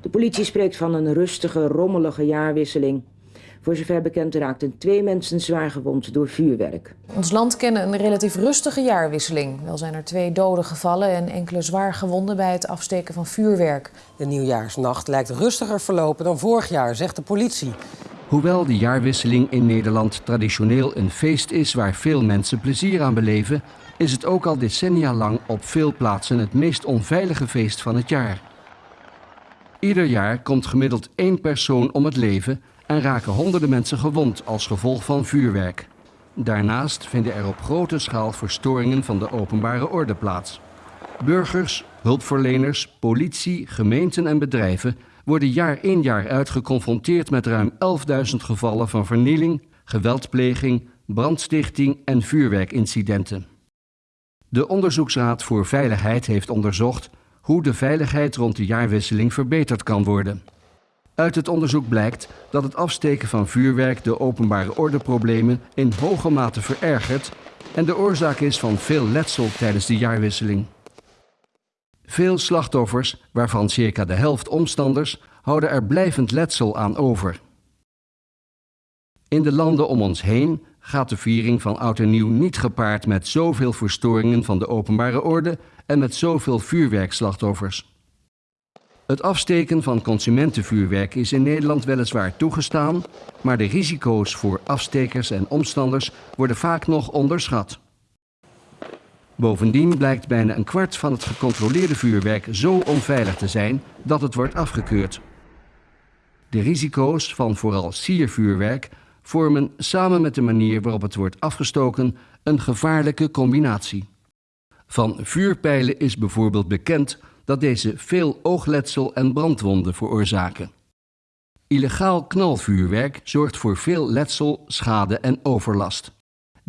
De politie spreekt van een rustige, rommelige jaarwisseling. Voor zover bekend raakten twee mensen zwaar gewond door vuurwerk. Ons land kende een relatief rustige jaarwisseling. Wel zijn er twee doden gevallen en enkele zwaar gewonden bij het afsteken van vuurwerk. De nieuwjaarsnacht lijkt rustiger verlopen dan vorig jaar, zegt de politie. Hoewel de jaarwisseling in Nederland traditioneel een feest is waar veel mensen plezier aan beleven, is het ook al decennia lang op veel plaatsen het meest onveilige feest van het jaar. Ieder jaar komt gemiddeld één persoon om het leven en raken honderden mensen gewond als gevolg van vuurwerk. Daarnaast vinden er op grote schaal verstoringen van de openbare orde plaats. Burgers, hulpverleners, politie, gemeenten en bedrijven worden jaar in jaar uit geconfronteerd met ruim 11.000 gevallen van vernieling, geweldpleging, brandstichting en vuurwerkincidenten. De Onderzoeksraad voor Veiligheid heeft onderzocht hoe de veiligheid rond de jaarwisseling verbeterd kan worden. Uit het onderzoek blijkt dat het afsteken van vuurwerk de openbare ordeproblemen in hoge mate verergert en de oorzaak is van veel letsel tijdens de jaarwisseling. Veel slachtoffers, waarvan circa de helft omstanders, houden er blijvend letsel aan over. In de landen om ons heen gaat de viering van Oud en Nieuw niet gepaard met zoveel verstoringen van de openbare orde en met zoveel vuurwerkslachtoffers. Het afsteken van consumentenvuurwerk is in Nederland weliswaar toegestaan, maar de risico's voor afstekers en omstanders worden vaak nog onderschat. Bovendien blijkt bijna een kwart van het gecontroleerde vuurwerk zo onveilig te zijn dat het wordt afgekeurd. De risico's van vooral siervuurwerk vormen samen met de manier waarop het wordt afgestoken een gevaarlijke combinatie. Van vuurpijlen is bijvoorbeeld bekend dat deze veel oogletsel en brandwonden veroorzaken. Illegaal knalvuurwerk zorgt voor veel letsel, schade en overlast.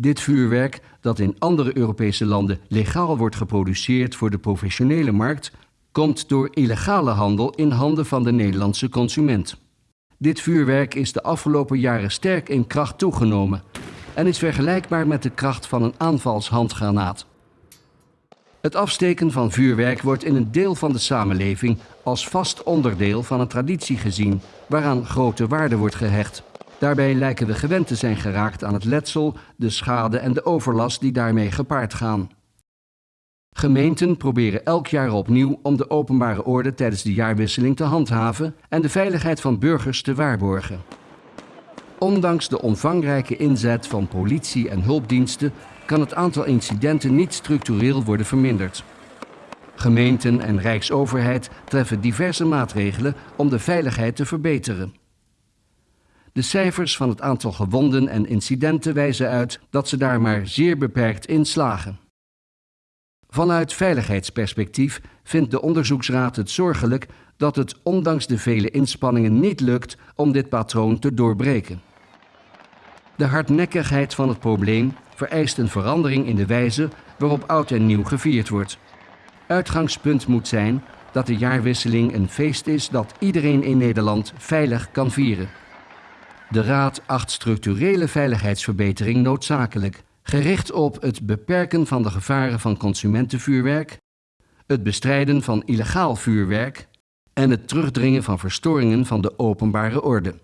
Dit vuurwerk, dat in andere Europese landen legaal wordt geproduceerd voor de professionele markt, komt door illegale handel in handen van de Nederlandse consument. Dit vuurwerk is de afgelopen jaren sterk in kracht toegenomen en is vergelijkbaar met de kracht van een aanvalshandgranaat. Het afsteken van vuurwerk wordt in een deel van de samenleving als vast onderdeel van een traditie gezien, waaraan grote waarde wordt gehecht. Daarbij lijken we gewend te zijn geraakt aan het letsel, de schade en de overlast die daarmee gepaard gaan. Gemeenten proberen elk jaar opnieuw om de openbare orde tijdens de jaarwisseling te handhaven en de veiligheid van burgers te waarborgen. Ondanks de omvangrijke inzet van politie en hulpdiensten kan het aantal incidenten niet structureel worden verminderd. Gemeenten en Rijksoverheid treffen diverse maatregelen om de veiligheid te verbeteren. De cijfers van het aantal gewonden en incidenten wijzen uit dat ze daar maar zeer beperkt in slagen. Vanuit veiligheidsperspectief vindt de onderzoeksraad het zorgelijk dat het ondanks de vele inspanningen niet lukt om dit patroon te doorbreken. De hardnekkigheid van het probleem vereist een verandering in de wijze waarop oud en nieuw gevierd wordt. Uitgangspunt moet zijn dat de jaarwisseling een feest is dat iedereen in Nederland veilig kan vieren. De Raad acht structurele veiligheidsverbetering noodzakelijk, gericht op het beperken van de gevaren van consumentenvuurwerk, het bestrijden van illegaal vuurwerk en het terugdringen van verstoringen van de openbare orde.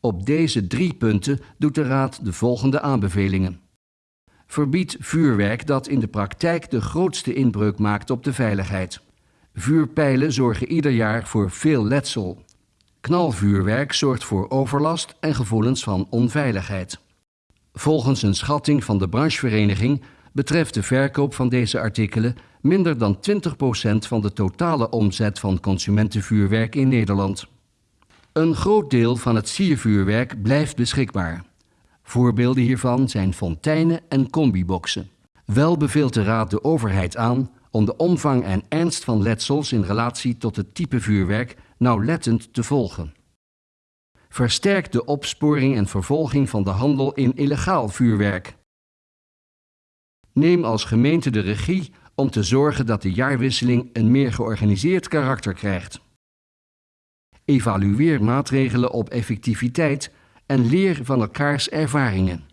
Op deze drie punten doet de Raad de volgende aanbevelingen. Verbied vuurwerk dat in de praktijk de grootste inbreuk maakt op de veiligheid. Vuurpijlen zorgen ieder jaar voor veel letsel. Knalvuurwerk zorgt voor overlast en gevoelens van onveiligheid. Volgens een schatting van de branchevereniging betreft de verkoop van deze artikelen minder dan 20% van de totale omzet van consumentenvuurwerk in Nederland. Een groot deel van het siervuurwerk blijft beschikbaar. Voorbeelden hiervan zijn fonteinen en combiboxen. Wel beveelt de Raad de overheid aan om de omvang en ernst van letsels in relatie tot het type vuurwerk nauwlettend te volgen. Versterk de opsporing en vervolging van de handel in illegaal vuurwerk. Neem als gemeente de regie om te zorgen dat de jaarwisseling een meer georganiseerd karakter krijgt. Evalueer maatregelen op effectiviteit en leer van elkaars ervaringen.